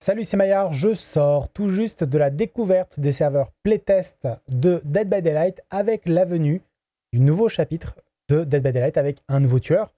Salut, c'est Maillard, je sors tout juste de la découverte des serveurs playtest de Dead by Daylight avec la venue du nouveau chapitre de Dead by Daylight avec un nouveau tueur,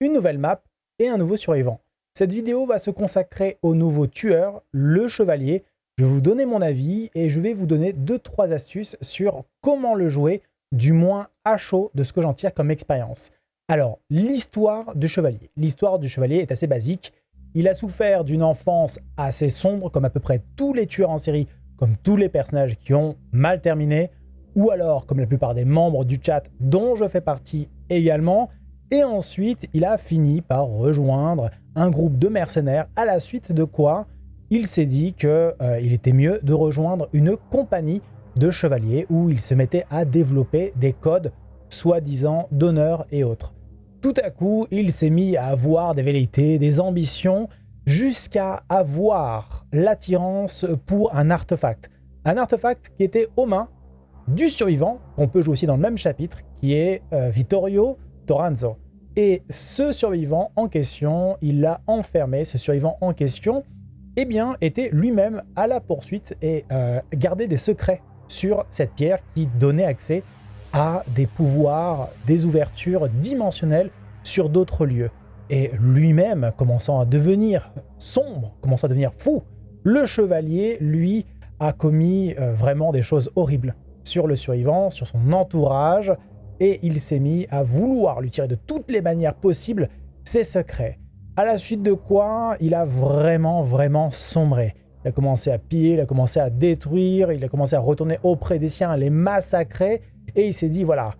une nouvelle map et un nouveau survivant. Cette vidéo va se consacrer au nouveau tueur, le chevalier. Je vais vous donner mon avis et je vais vous donner 2-3 astuces sur comment le jouer, du moins à chaud de ce que j'en tire comme expérience. Alors, l'histoire du chevalier. L'histoire du chevalier est assez basique. Il a souffert d'une enfance assez sombre, comme à peu près tous les tueurs en série, comme tous les personnages qui ont mal terminé, ou alors comme la plupart des membres du chat dont je fais partie également. Et ensuite, il a fini par rejoindre un groupe de mercenaires, à la suite de quoi il s'est dit qu'il euh, était mieux de rejoindre une compagnie de chevaliers où il se mettait à développer des codes soi-disant d'honneur et autres. Tout à coup, il s'est mis à avoir des velléités, des ambitions, jusqu'à avoir l'attirance pour un artefact. Un artefact qui était aux mains du survivant, qu'on peut jouer aussi dans le même chapitre, qui est euh, Vittorio Toranzo. Et ce survivant en question, il l'a enfermé, ce survivant en question, eh bien, était lui-même à la poursuite et euh, gardait des secrets sur cette pierre qui donnait accès à des pouvoirs, des ouvertures dimensionnelles sur d'autres lieux. Et lui-même, commençant à devenir sombre, commençant à devenir fou, le chevalier, lui, a commis euh, vraiment des choses horribles sur le survivant, sur son entourage, et il s'est mis à vouloir lui tirer de toutes les manières possibles ses secrets. À la suite de quoi, il a vraiment, vraiment sombré. Il a commencé à piller, il a commencé à détruire, il a commencé à retourner auprès des siens, à les massacrer, et il s'est dit, voilà,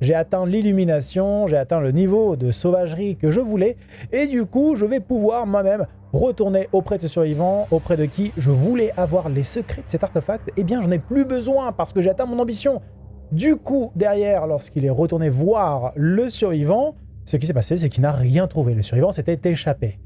j'ai atteint l'illumination, j'ai atteint le niveau de sauvagerie que je voulais, et du coup, je vais pouvoir moi-même retourner auprès de ce survivant, auprès de qui je voulais avoir les secrets de cet artefact, eh bien, j'en ai plus besoin parce que j'ai atteint mon ambition. Du coup, derrière, lorsqu'il est retourné voir le survivant, ce qui s'est passé, c'est qu'il n'a rien trouvé. Le survivant s'était échappé.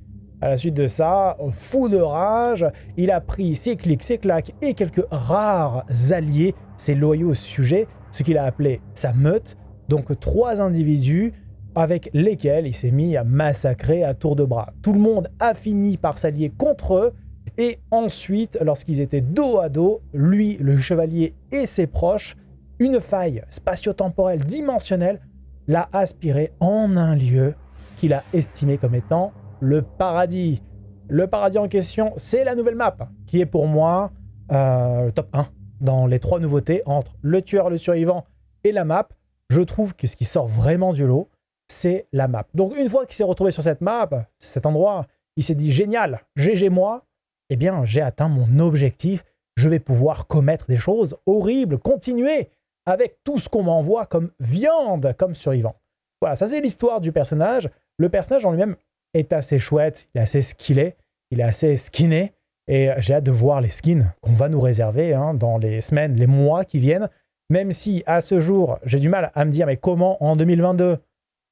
À la suite de ça, fou de rage, il a pris ses clics, ses claques et quelques rares alliés, ses loyaux sujets, ce qu'il a appelé sa meute, donc trois individus avec lesquels il s'est mis à massacrer à tour de bras. Tout le monde a fini par s'allier contre eux, et ensuite, lorsqu'ils étaient dos à dos, lui, le chevalier et ses proches, une faille spatio-temporelle dimensionnelle l'a aspiré en un lieu qu'il a estimé comme étant le paradis. Le paradis en question, c'est la nouvelle map, qui est pour moi euh, top 1 dans les trois nouveautés entre le tueur, le survivant et la map. Je trouve que ce qui sort vraiment du lot, c'est la map. Donc une fois qu'il s'est retrouvé sur cette map, cet endroit, il s'est dit génial, GG moi, eh bien j'ai atteint mon objectif, je vais pouvoir commettre des choses horribles, continuer avec tout ce qu'on m'envoie comme viande, comme survivant. Voilà, ça c'est l'histoire du personnage. Le personnage en lui-même est assez chouette, il est assez skillé, il est assez skinné, et j'ai hâte de voir les skins qu'on va nous réserver hein, dans les semaines, les mois qui viennent, même si à ce jour, j'ai du mal à me dire mais comment en 2022,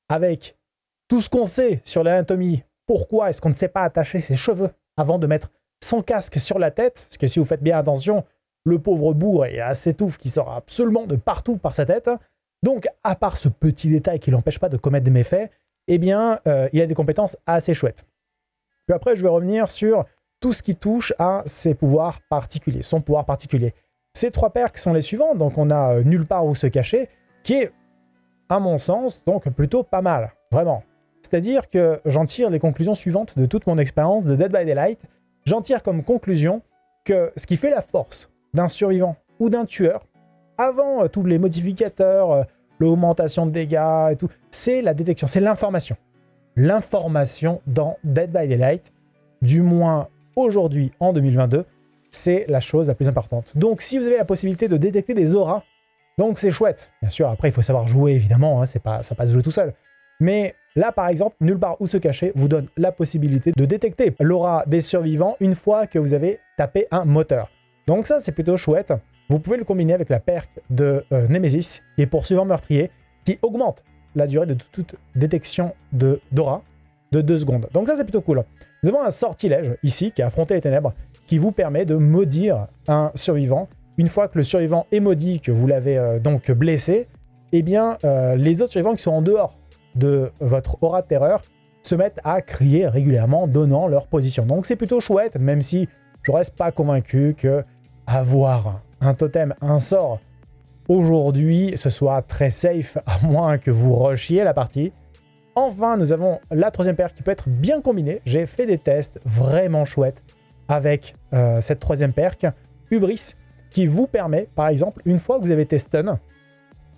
avec tout ce qu'on sait sur l'anatomie, pourquoi est-ce qu'on ne sait pas attacher ses cheveux avant de mettre son casque sur la tête? Parce que si vous faites bien attention, le pauvre bourre est assez touffe qui sort absolument de partout par sa tête. Donc, à part ce petit détail qui l'empêche pas de commettre des méfaits, eh bien, euh, il a des compétences assez chouettes. Puis après, je vais revenir sur tout ce qui touche à ses pouvoirs particuliers, son pouvoir particulier. Ces trois perks sont les suivants, donc on a euh, Nulle part où se cacher, qui est à mon sens, donc plutôt pas mal, vraiment. C'est-à-dire que j'en tire les conclusions suivantes de toute mon expérience de Dead by Daylight. J'en tire comme conclusion que ce qui fait la force d'un survivant ou d'un tueur, avant euh, tous les modificateurs, l'augmentation de dégâts et tout, c'est la détection, c'est l'information. L'information dans Dead by Daylight, du moins aujourd'hui en 2022, c'est la chose la plus importante. Donc si vous avez la possibilité de détecter des auras, donc c'est chouette. Bien sûr, après, il faut savoir jouer, évidemment, hein, pas, ça passe jouer tout seul. Mais là, par exemple, Nulle part où se cacher vous donne la possibilité de détecter l'aura des survivants une fois que vous avez tapé un moteur. Donc ça, c'est plutôt chouette. Vous pouvez le combiner avec la perk de euh, Nemesis, qui est poursuivant meurtrier, qui augmente la durée de toute détection de d'aura de 2 secondes. Donc ça, c'est plutôt cool. Nous avons un sortilège, ici, qui a affronté les ténèbres, qui vous permet de maudire un survivant une fois que le survivant est maudit, que vous l'avez euh, donc blessé, eh bien, euh, les autres survivants qui sont en dehors de votre aura de terreur se mettent à crier régulièrement, donnant leur position. Donc c'est plutôt chouette, même si je reste pas convaincu que avoir un totem, un sort, aujourd'hui, ce soit très safe, à moins que vous rushiez la partie. Enfin, nous avons la troisième paire qui peut être bien combinée. J'ai fait des tests vraiment chouettes avec euh, cette troisième perk, Hubris, qui vous permet, par exemple, une fois que vous avez stun,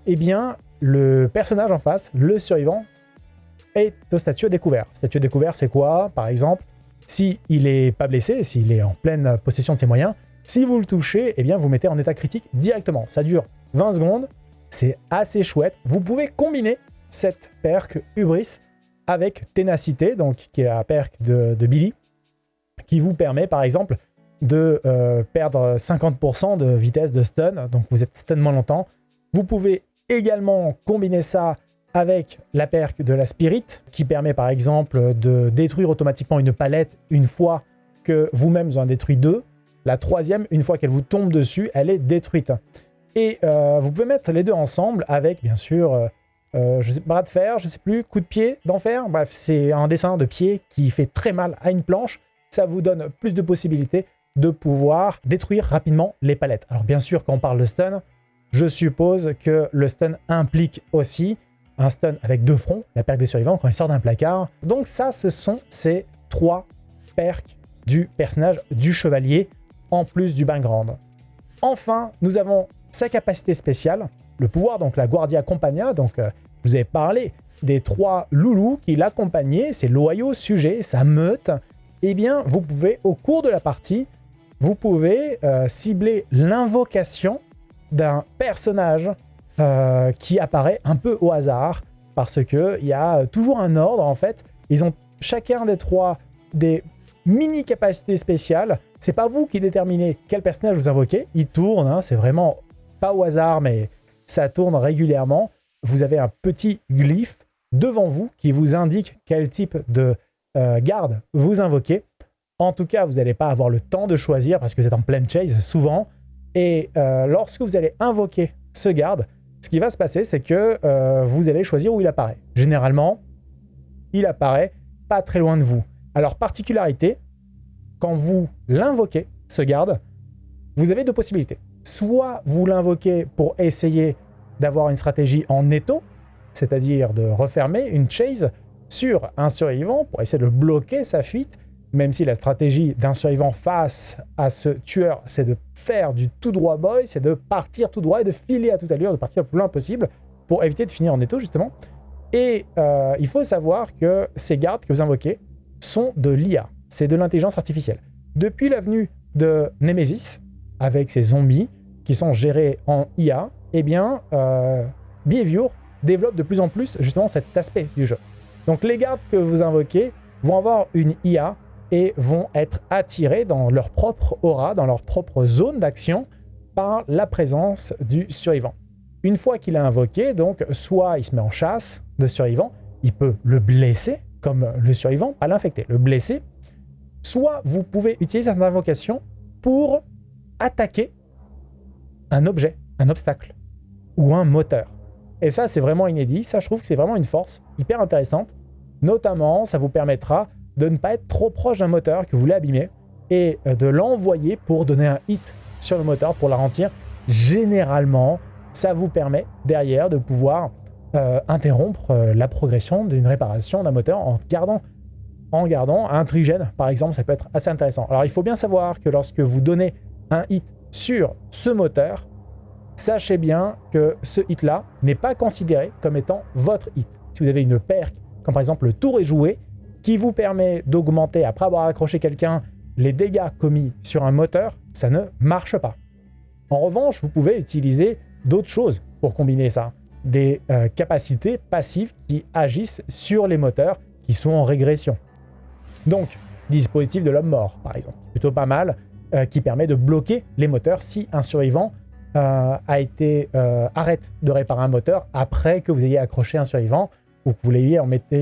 eh bien, le personnage en face, le survivant, est au statut découvert. Statut découvert, c'est quoi? Par exemple, s'il il n'est pas blessé, s'il est en pleine possession de ses moyens, si vous le touchez, eh bien, vous mettez en état critique directement. Ça dure 20 secondes, c'est assez chouette. Vous pouvez combiner cette perk Hubris avec Ténacité, qui est la perk de, Billy, qui vous permet par exemple de euh, perdre 50% de vitesse de stun, donc vous êtes stun moins longtemps. Vous pouvez également combiner ça avec la perk de la Spirit, qui permet par exemple de détruire automatiquement une palette une fois que vous-même vous en détruit deux. La troisième, une fois qu'elle vous tombe dessus, elle est détruite. Et euh, vous pouvez mettre les deux ensemble avec, bien sûr, euh, euh, bras de fer, je sais plus, coup de pied d'enfer. Bref, c'est un dessin de pied qui fait très mal à une planche. Ça vous donne plus de possibilités de pouvoir détruire rapidement les palettes. Alors bien sûr, quand on parle de stun, je suppose que le stun implique aussi un stun avec deux fronts, la perque des survivants quand il sort d'un placard. Donc ça, ce sont ces trois perks du personnage du chevalier, en plus du background. Enfin, nous avons sa capacité spéciale, le pouvoir, donc la Guardia Compagna, donc euh, vous avez parlé des trois loulous qui l'accompagnaient, ses loyaux sujets, sa meute, eh bien, vous pouvez, au cours de la partie, vous pouvez euh, cibler l'invocation d'un personnage euh, qui apparaît un peu au hasard, parce qu'il y a toujours un ordre, en fait. Ils ont chacun des trois des mini-capacités spéciales. C'est pas vous qui déterminez quel personnage vous invoquez, il tourne, hein, c'est vraiment pas au hasard, mais ça tourne régulièrement vous avez un petit glyphe devant vous qui vous indique quel type de euh, garde vous invoquez. En tout cas, vous n'allez pas avoir le temps de choisir parce que vous êtes en pleine chase souvent. Et euh, lorsque vous allez invoquer ce garde, ce qui va se passer, c'est que euh, vous allez choisir où il apparaît. Généralement, il apparaît pas très loin de vous. Alors, particularité, quand vous l'invoquez, ce garde, vous avez deux possibilités. Soit vous l'invoquez pour essayer d'avoir une stratégie en étau, c'est-à-dire de refermer une chase sur un survivant pour essayer de bloquer sa fuite, même si la stratégie d'un survivant face à ce tueur, c'est de faire du tout droit boy, c'est de partir tout droit et de filer à toute allure, de partir le plus loin possible pour éviter de finir en étau, justement. Et euh, il faut savoir que ces gardes que vous invoquez sont de l'IA, c'est de l'intelligence artificielle. Depuis l'avenue de Nemesis, avec ses zombies qui sont gérés en IA, eh bien, euh, Behavior développe de plus en plus justement cet aspect du jeu. Donc les gardes que vous invoquez vont avoir une IA et vont être attirés dans leur propre aura, dans leur propre zone d'action par la présence du survivant. Une fois qu'il a invoqué, donc soit il se met en chasse de survivant, il peut le blesser comme le survivant, pas l'infecter, le blesser, soit vous pouvez utiliser cette invocation pour attaquer un objet, un obstacle ou un moteur. Et ça, c'est vraiment inédit. Ça, je trouve que c'est vraiment une force hyper intéressante. Notamment, ça vous permettra de ne pas être trop proche d'un moteur que vous voulez abîmer et euh, de l'envoyer pour donner un hit sur le moteur pour la ralentir. Généralement, ça vous permet derrière de pouvoir euh, interrompre euh, la progression d'une réparation d'un moteur en gardant, en gardant un trigène, par exemple, ça peut être assez intéressant. Alors, il faut bien savoir que lorsque vous donnez un hit sur ce moteur, sachez bien que ce hit-là n'est pas considéré comme étant votre hit. Si vous avez une perque, comme par exemple le tour est joué, qui vous permet d'augmenter, après avoir accroché quelqu'un, les dégâts commis sur un moteur, ça ne marche pas. En revanche, vous pouvez utiliser d'autres choses pour combiner ça. Des euh, capacités passives qui agissent sur les moteurs qui sont en régression. Donc, dispositif de l'homme mort, par exemple, plutôt pas mal, euh, qui permet de bloquer les moteurs si un survivant euh, a été euh, arrête de réparer un moteur après que vous ayez accroché un survivant ou que vous l'ayez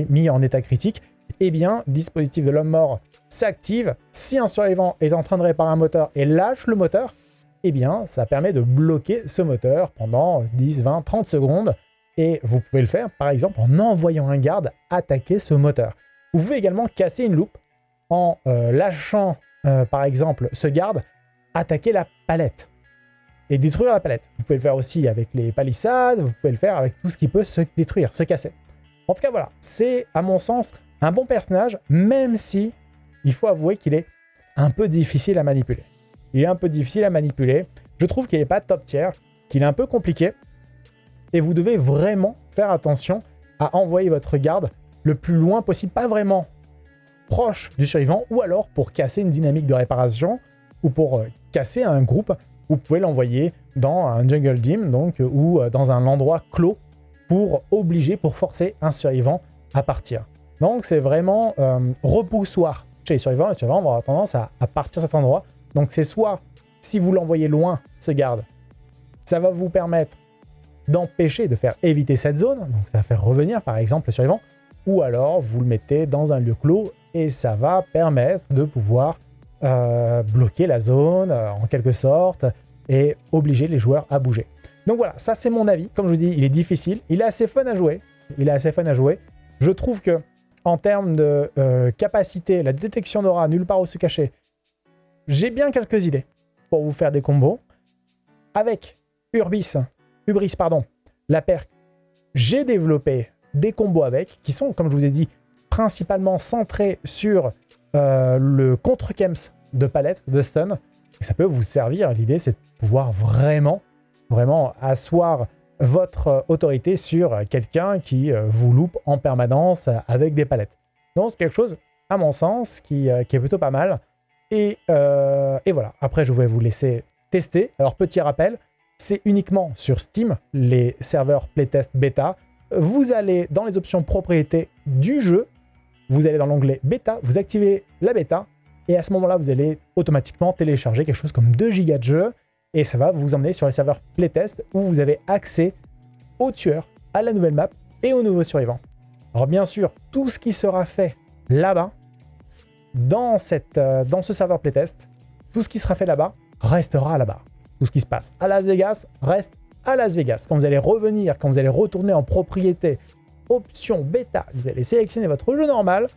mis en état critique, eh bien, dispositif de l'homme mort s'active. Si un survivant est en train de réparer un moteur et lâche le moteur, eh bien, ça permet de bloquer ce moteur pendant 10, 20, 30 secondes Et vous pouvez le faire, par exemple, en envoyant un garde attaquer ce moteur. Vous pouvez également casser une loupe en euh, lâchant, euh, par exemple, ce garde attaquer la palette et détruire la palette. Vous pouvez le faire aussi avec les palissades, vous pouvez le faire avec tout ce qui peut se détruire, se casser. En tout cas, voilà, c'est à mon sens un bon personnage, même si il faut avouer qu'il est un peu difficile à manipuler. Il est un peu difficile à manipuler. Je trouve qu'il n'est pas top tier, qu'il est un peu compliqué. Et vous devez vraiment faire attention à envoyer votre garde le plus loin possible, pas vraiment proche du survivant, ou alors pour casser une dynamique de réparation, ou pour euh, casser un groupe, vous pouvez l'envoyer dans un jungle gym, donc, ou euh, dans un endroit clos, pour obliger, pour forcer un survivant à partir. Donc c'est vraiment euh, repoussoir chez les survivants. Les survivants vont avoir tendance à, partir cet endroit. Donc c'est soit, si vous l'envoyez loin, ce garde, ça va vous permettre d'empêcher, de faire éviter cette zone, donc ça va faire revenir par exemple le survivant, ou alors vous le mettez dans un lieu clos et ça va permettre de pouvoir euh, bloquer la zone euh, en quelque sorte et obliger les joueurs à bouger. Donc voilà, ça c'est mon avis. Comme je vous dis, il est difficile, il est assez fun à jouer. Il est assez fun à jouer. Je trouve que en termes de euh, capacité, la détection d'aura, nulle part où se cacher, j'ai bien quelques idées pour vous faire des combos. Avec Urbis, Ubris, pardon, la perque, j'ai développé des combos avec, qui sont, comme je vous ai dit, principalement centrés sur euh, le contre-kems de palette, de stun. Et ça peut vous servir, l'idée c'est de pouvoir vraiment, vraiment asseoir votre autorité sur quelqu'un qui euh, vous loupe en permanence avec des palettes. Donc c'est quelque chose, à mon sens, qui, euh, est plutôt pas mal. Et, et, voilà, après je vais vous laisser tester. Alors petit rappel, c'est uniquement sur Steam, les serveurs playtest bêta. Vous allez dans les options propriétés du jeu, vous allez dans l'onglet bêta, vous activez la bêta, et à ce moment-là, vous allez automatiquement télécharger quelque chose comme 2 gigas de jeu, et ça va vous emmener sur les serveurs playtest où vous avez accès aux tueurs, à la nouvelle map et aux nouveaux survivants. Alors bien sûr, tout ce qui sera fait là-bas, dans, euh, dans ce serveur playtest, tout ce qui sera fait là-bas restera là-bas. Tout ce qui se passe à Las Vegas reste à Las Vegas. Quand vous allez revenir, quand vous allez retourner en propriété, option bêta, vous allez sélectionner votre jeu normal,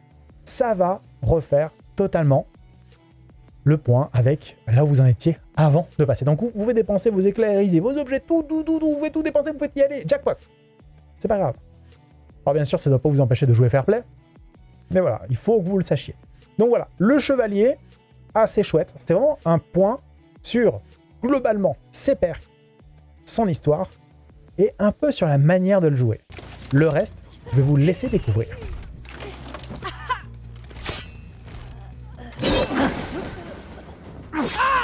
ça va refaire totalement le point avec là où vous en étiez avant de passer. Donc vous pouvez dépenser vos éclairiser, vos objets, tout, tout, tout, tout, vous pouvez tout dépenser, vous pouvez y aller, jackpot C'est pas grave. Alors bien sûr, ça ne doit pas vous empêcher de jouer fair play, mais voilà, il faut que vous le sachiez. Donc voilà, le chevalier, assez chouette. C'était vraiment un point sur globalement ses perks, son histoire et un peu sur la manière de le jouer. Le reste, je vais vous laisser découvrir. Ah